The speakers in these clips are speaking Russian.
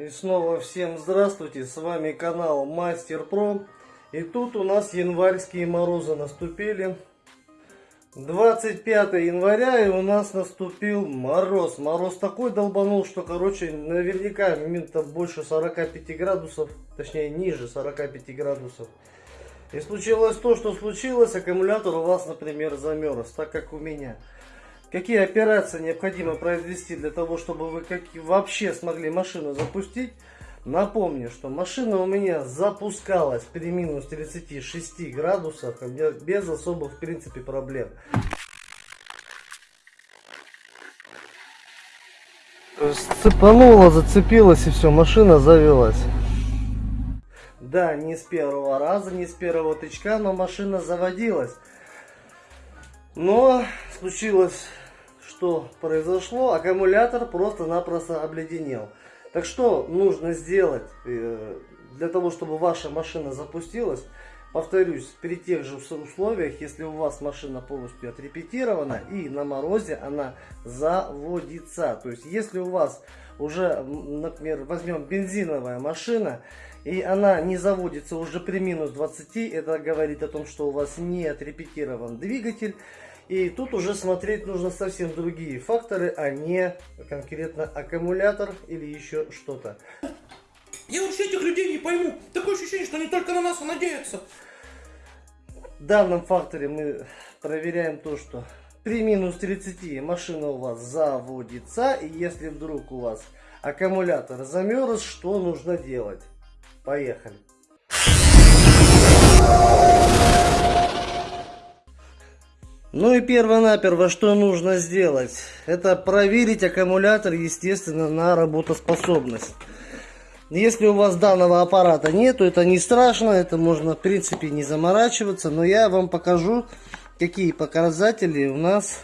И снова всем здравствуйте, с вами канал Мастер Про. И тут у нас январские морозы наступили. 25 января и у нас наступил мороз. Мороз такой долбанул, что, короче, наверняка минута больше 45 градусов, точнее ниже 45 градусов. И случилось то, что случилось, аккумулятор у вас, например, замерз, так как у меня. Какие операции необходимо произвести для того, чтобы вы как вообще смогли машину запустить? Напомню, что машина у меня запускалась при минус 36 градусах без особых в принципе проблем. Цепанула, зацепилась и все, машина завелась. Да, не с первого раза, не с первого тычка, но машина заводилась. Но случилось, что произошло, аккумулятор просто-напросто обледенел. Так что нужно сделать э, для того, чтобы ваша машина запустилась? Повторюсь, при тех же условиях, если у вас машина полностью отрепетирована и на морозе она заводится. То есть, если у вас уже, например, возьмем бензиновая машина, и она не заводится уже при минус 20, это говорит о том, что у вас не отрепетирован двигатель. И тут уже смотреть нужно совсем другие факторы, а не конкретно аккумулятор или еще что-то. Я вообще этих людей не пойму. Такое ощущение, что они только на нас надеются. В данном факторе мы проверяем то, что при минус 30 машина у вас заводится. И если вдруг у вас аккумулятор замерз, что нужно делать? Поехали. Ну и перво-наперво, что нужно сделать? Это проверить аккумулятор, естественно, на работоспособность. Если у вас данного аппарата нету, это не страшно, это можно, в принципе, не заморачиваться. Но я вам покажу, какие показатели у нас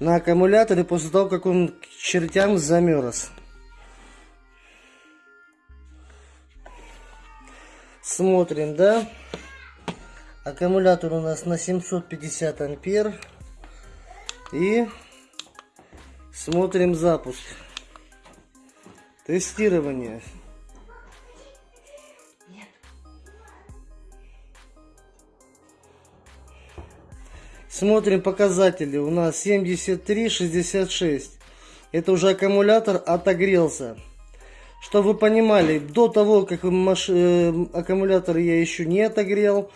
на аккумуляторе после того, как он к чертям замерз. Смотрим, да? Аккумулятор у нас на 750 ампер. И смотрим запуск. Тестирование. Смотрим показатели. У нас 73,66. Это уже аккумулятор отогрелся. Чтобы вы понимали, до того, как. Э, аккумулятор я еще не отогрел,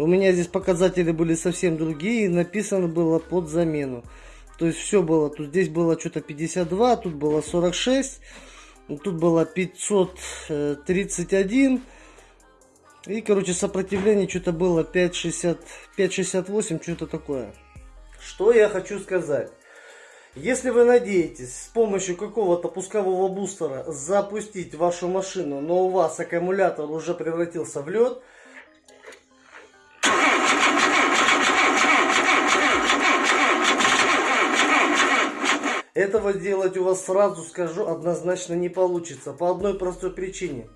у меня здесь показатели были совсем другие, написано было под замену. То есть все было, тут здесь было что-то 52, тут было 46, тут было 531. И, короче, сопротивление что-то было 5,68, что-то такое. Что я хочу сказать. Если вы надеетесь с помощью какого-то пускового бустера запустить вашу машину, но у вас аккумулятор уже превратился в лед, Этого сделать у вас сразу скажу однозначно не получится. По одной простой причине.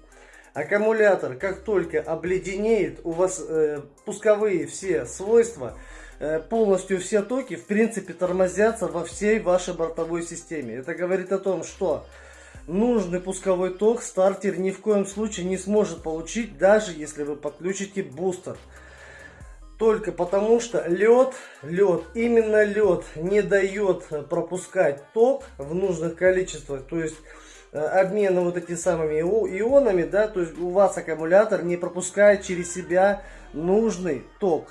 Аккумулятор, как только обледенеет, у вас э, пусковые все свойства Э, полностью все токи, в принципе, тормозятся во всей вашей бортовой системе. Это говорит о том, что нужный пусковой ток стартер ни в коем случае не сможет получить, даже если вы подключите бустер. Только потому что лед, лед, именно лед не дает пропускать ток в нужных количествах. То есть э, обмена вот этими самыми ионами, да, то есть у вас аккумулятор не пропускает через себя нужный ток.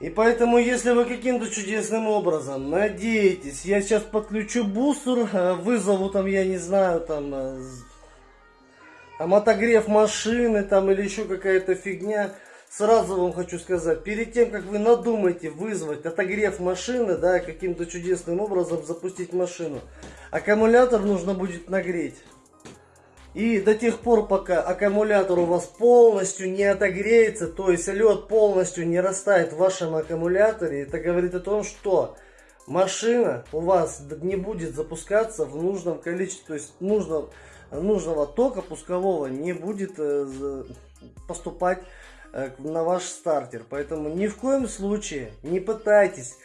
И поэтому, если вы каким-то чудесным образом надеетесь, я сейчас подключу бустер, э, вызову там, я не знаю, там, э, там машины, там, или еще какая-то фигня, сразу вам хочу сказать, перед тем, как вы надумаете вызвать отогрев машины, да, каким-то чудесным образом запустить машину, аккумулятор нужно будет нагреть. И до тех пор, пока аккумулятор у вас полностью не отогреется, то есть лед полностью не растает в вашем аккумуляторе, это говорит о том, что машина у вас не будет запускаться в нужном количестве, то есть нужного, нужного тока пускового не будет э, поступать на ваш стартер. Поэтому ни в коем случае не пытайтесь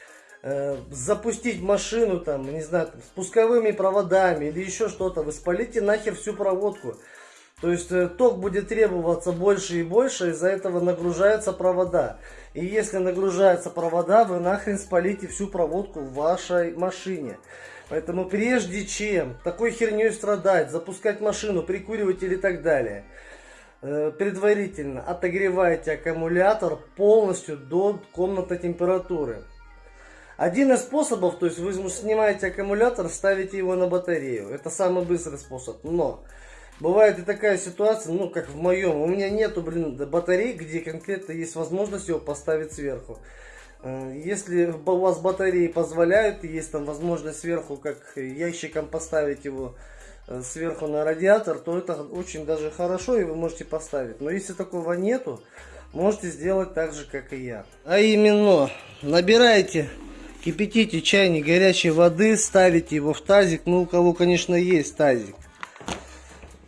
э, запустить машину там, не знаю, там, с пусковыми проводами или еще что-то, вы спалите нахер всю проводку. То есть э, ток будет требоваться больше и больше, из-за этого нагружаются провода. И если нагружаются провода, вы нахрен спалите всю проводку в вашей машине. Поэтому прежде чем такой херней страдать, запускать машину, прикуривать или так далее, э, предварительно отогревайте аккумулятор полностью до комнатной температуры. Один из способов, то есть вы снимаете аккумулятор, ставите его на батарею. Это самый быстрый способ. Но Бывает и такая ситуация, ну, как в моем. У меня нету, блин, батарей, где конкретно есть возможность его поставить сверху. Э, если у вас батареи позволяют, есть там возможность сверху, как ящиком поставить его э, сверху на радиатор, то это очень даже хорошо, и вы можете поставить. Но если такого нету, можете сделать так же, как и я. А именно, набираете, кипятите чайник горячей воды, ставите его в тазик, ну, у кого, конечно, есть тазик.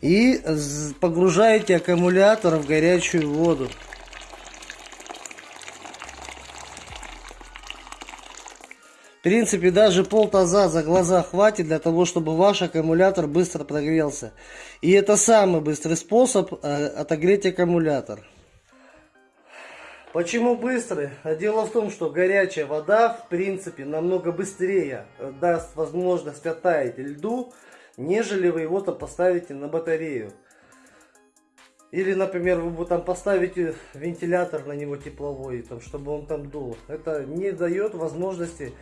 И погружаете аккумулятор в горячую воду. В принципе, даже пол таза за глаза хватит для того, чтобы ваш аккумулятор быстро прогрелся. И это самый быстрый способ э, отогреть аккумулятор. Почему быстрый? А дело в том, что горячая вода, в принципе, намного быстрее э, даст возможность оттаять льду, нежели вы его там поставите на батарею. Или, например, вы там поставите вентилятор на него тепловой, там, чтобы он там дул. Это не дает возможности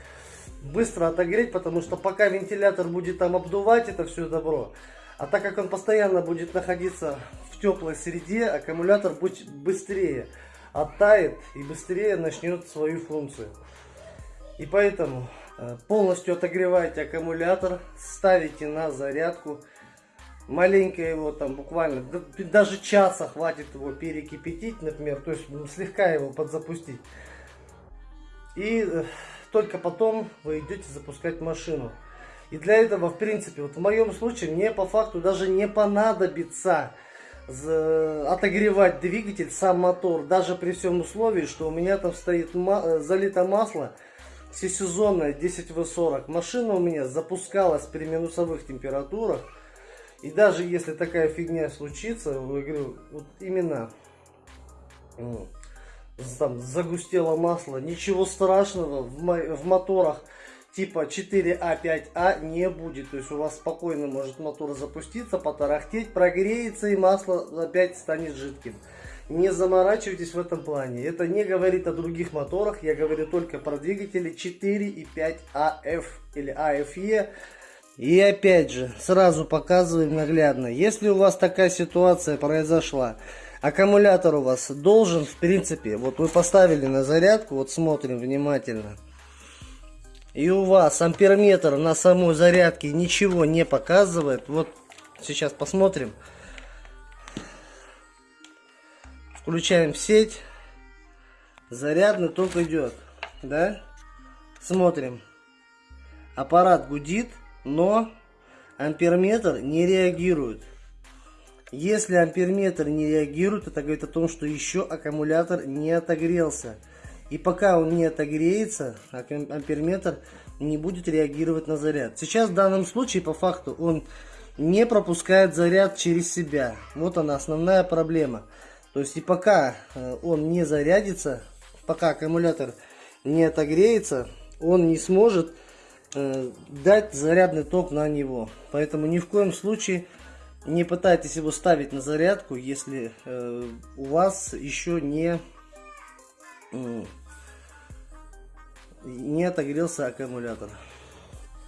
быстро отогреть, потому что пока вентилятор будет там обдувать это все добро, а так как он постоянно будет находиться в теплой среде, аккумулятор будет быстрее оттает и быстрее начнет свою функцию. И поэтому Э, полностью отогреваете аккумулятор, ставите на зарядку. Маленько его там буквально, даже часа хватит его перекипятить, например, то есть слегка его подзапустить. И э, только потом вы идете запускать машину. И для этого, в принципе, вот в моем случае, мне по факту даже не понадобится отогревать двигатель, сам мотор, даже при всем условии, что у меня там стоит э, залито масло, всесезонная 10В40. Машина у меня запускалась при минусовых температурах. И даже если такая фигня случится, я говорю, вот именно там загустело масло, ничего страшного в, в моторах типа 4А, 5А не будет. То есть у вас спокойно может мотор запуститься, потарахтеть, прогреется и масло опять станет жидким. Не заморачивайтесь в этом плане. Это не говорит о других моторах. Я говорю только про двигатели 4 и 5 AF или AFE. И опять же, сразу показываем наглядно. Если у вас такая ситуация произошла, аккумулятор у вас должен, в принципе, вот вы поставили на зарядку, вот смотрим внимательно. И у вас амперметр на самой зарядке ничего не показывает. Вот сейчас посмотрим. Включаем сеть. Зарядный ток идет. Да? Смотрим. Аппарат гудит, но амперметр не реагирует. Если амперметр не реагирует, это говорит о том, что еще аккумулятор не отогрелся. И пока он не отогреется, амперметр не будет реагировать на заряд. Сейчас в данном случае, по факту, он не пропускает заряд через себя. Вот она основная проблема. То есть и пока э, он не зарядится, пока аккумулятор не отогреется, он не сможет э, дать зарядный ток на него. Поэтому ни в коем случае не пытайтесь его ставить на зарядку, если э, у вас еще не, не отогрелся аккумулятор.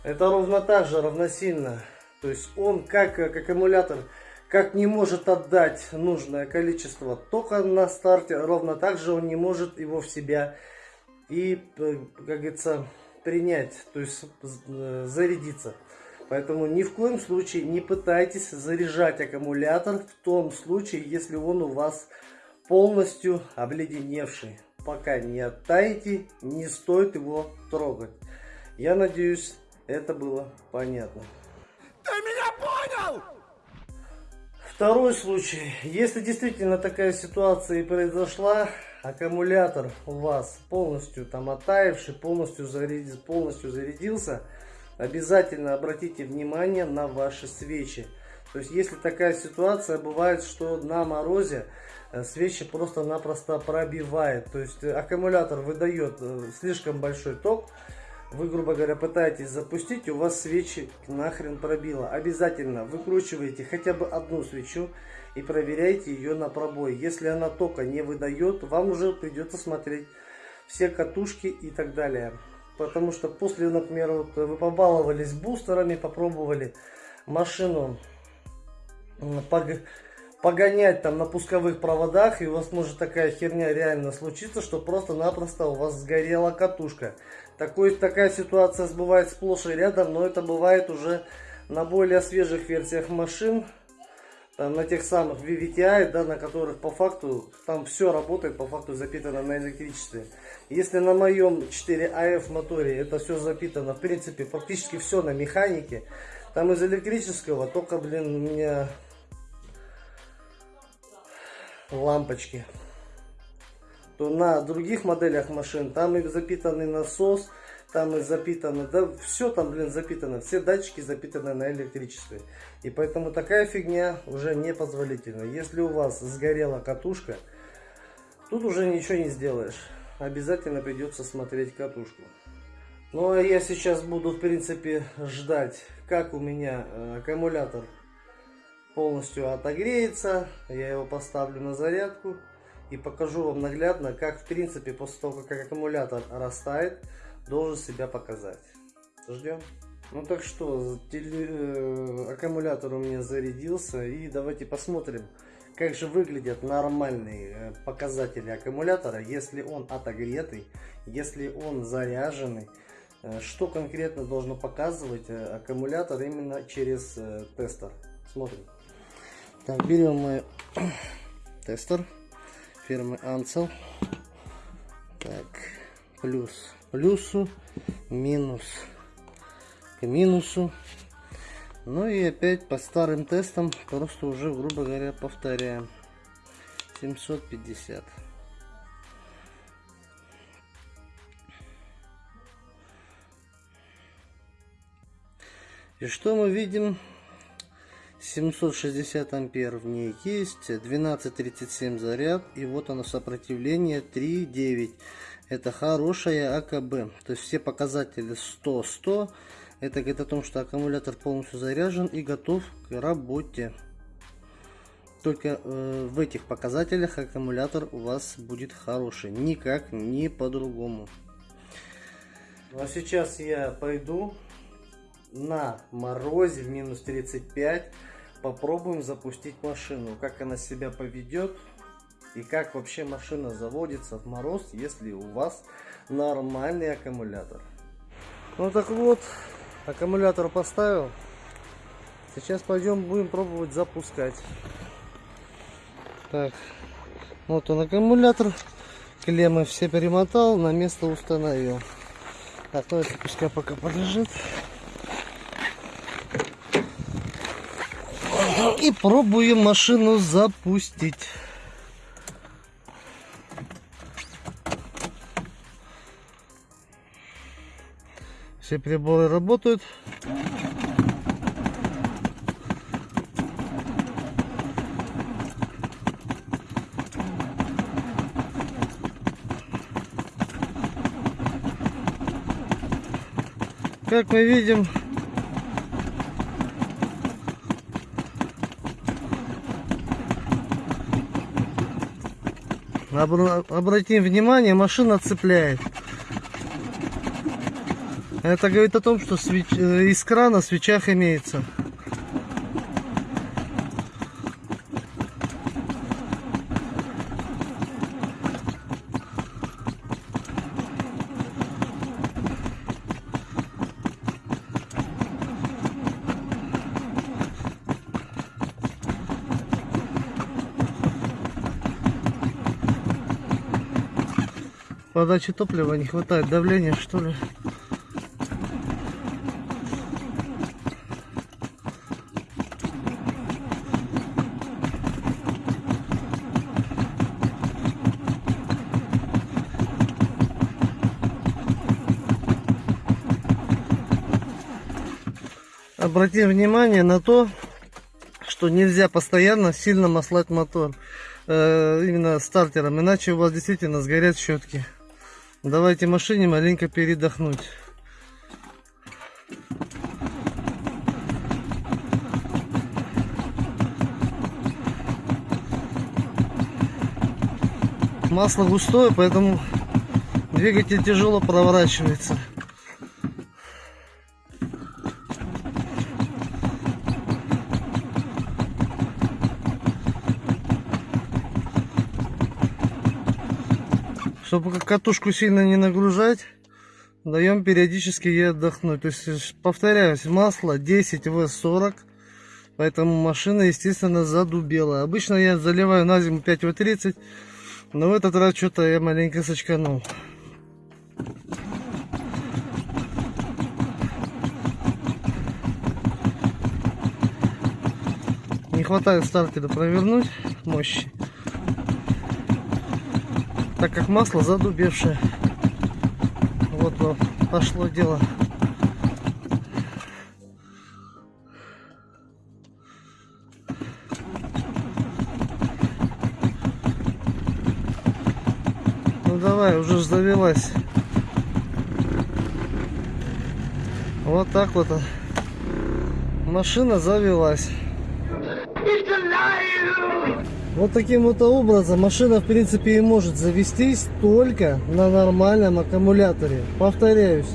Это ровно так же, равносильно. То есть он как, как аккумулятор как не может отдать нужное количество тока на старте, ровно так же он не может его в себя и, э, как говорится, принять, то есть э, зарядиться. Поэтому ни в коем случае не пытайтесь заряжать аккумулятор в том случае, если он у вас полностью обледеневший. Пока не оттаите, не стоит его трогать. Я надеюсь, это было понятно. Ты меня понял? Второй случай. Если действительно такая ситуация и произошла, аккумулятор у вас полностью там оттаивший, полностью, заряд... полностью зарядился, обязательно обратите внимание на ваши свечи. То есть, если такая ситуация бывает, что на морозе э, свечи просто-напросто пробивает. То есть, э, аккумулятор выдает э, слишком большой ток, вы, грубо говоря, пытаетесь запустить, у вас свечи нахрен пробило. Обязательно выкручивайте хотя бы одну свечу и проверяйте ее на пробой. Если она тока не выдает, вам уже придется смотреть все катушки и так далее. Потому что после, например, вот вы побаловались бустерами, попробовали машину погонять там на пусковых проводах, и у вас может такая херня реально случиться, что просто-напросто у вас сгорела катушка. Такой, такая ситуация бывает сплошь и рядом, но это бывает уже на более свежих версиях машин, там, на тех самых VVTI, да, на которых по факту там все работает, по факту запитано на электричестве. Если на моем 4AF моторе это все запитано, в принципе, практически все на механике, там из электрического только, блин, у меня лампочки то на других моделях машин там и запитанный насос там и запитано да все там блин запитано все датчики запитаны на электричестве. И поэтому такая фигня уже не позволительна если у вас сгорела катушка тут уже ничего не сделаешь. Обязательно придется смотреть катушку. Ну а я сейчас буду в принципе ждать как у меня э, аккумулятор полностью отогреется. Я его поставлю на зарядку и покажу вам наглядно, как в принципе после того, как аккумулятор растает, должен себя показать. Ждем. Ну так что, теле, э, аккумулятор у меня зарядился и давайте посмотрим, как же выглядят нормальные э, показатели аккумулятора, если он отогретый, если он заряженный, э, что конкретно должно показывать аккумулятор именно через тестер. Смотрим. Так, берем мы тестер фирмы Ansel. Так, плюс плюсу, минус к минусу. Ну и опять по старым тестам просто уже, грубо говоря, повторяем. 750. И что мы видим? 760 ампер в ней есть 12.37 заряд и вот оно сопротивление 3.9 это хорошая АКБ то есть все показатели 100 100 это говорит о том что аккумулятор полностью заряжен и готов к работе. Только э, в этих показателях аккумулятор у вас будет хороший. Никак не по-другому. Ну, а сейчас я пойду на морозе в минус 35 попробуем запустить машину. Как она себя поведет и как вообще машина заводится в мороз если у вас нормальный аккумулятор? Ну так вот аккумулятор поставил. Сейчас пойдем будем пробовать запускать. Так вот он аккумулятор. Клеммы все перемотал на место установил. Так ну это пускай пока полежит И пробуем машину запустить. Все приборы работают. Как мы видим, Обратим внимание, машина цепляет. Это говорит о том, что свеч... Э, искра на свечах имеется. подачи топлива не хватает давления что ли обратим внимание на то, что нельзя постоянно сильно маслать мотор э, именно стартером, иначе у вас действительно сгорят щетки. Давайте машине маленько передохнуть. Масло густое, поэтому двигатель тяжело проворачивается. Чтобы катушку сильно не нагружать, даем периодически ей отдохнуть. То есть, повторяюсь, масло 10 В40, поэтому машина, естественно, задубела. Обычно я заливаю на зиму 5 В30, но в этот раз что-то я маленько сочканул. Не хватает стартера провернуть мощи так как масло задубевшее. Вот вам пошло дело. Ну давай, уже завелась. Вот так вот машина завелась. Вот таким вот образом машина в принципе и может завестись только на нормальном аккумуляторе. Повторяюсь.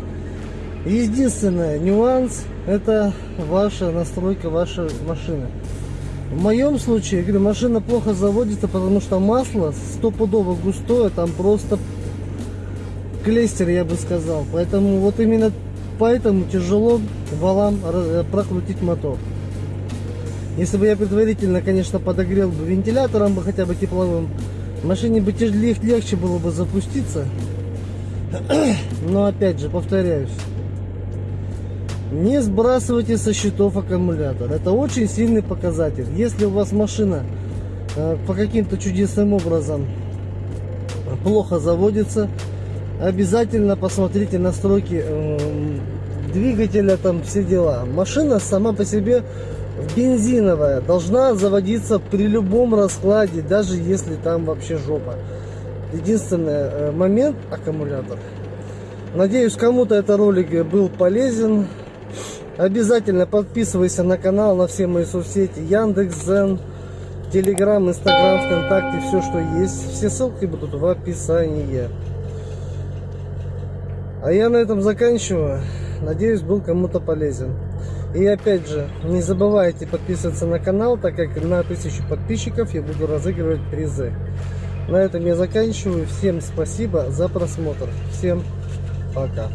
Единственный нюанс это ваша настройка вашей машины. В моем случае, говорю, машина плохо заводится, потому что масло стопудово густое, там просто клейстер, я бы сказал. Поэтому вот именно поэтому тяжело валам прокрутить мотор. Если бы я предварительно, конечно, подогрел бы вентилятором бы хотя бы тепловым, машине бы лег легче было бы запуститься. Но опять же, повторяюсь, не сбрасывайте со счетов аккумулятор. Это очень сильный показатель. Если у вас машина э, по каким-то чудесным образом плохо заводится, обязательно посмотрите настройки э, двигателя, там все дела. Машина сама по себе бензиновая должна заводиться при любом раскладе, даже если там вообще жопа. Единственный э, момент аккумулятор. Надеюсь, кому-то этот ролик был полезен. Обязательно подписывайся на канал, на все мои соцсети. Яндекс, Зен, Телеграм, Инстаграм, ВКонтакте, все, что есть. Все ссылки будут в описании. А я на этом заканчиваю. Надеюсь, был кому-то полезен. И опять же, не забывайте подписываться на канал, так как на 1000 подписчиков я буду разыгрывать призы. На этом я заканчиваю. Всем спасибо за просмотр. Всем пока.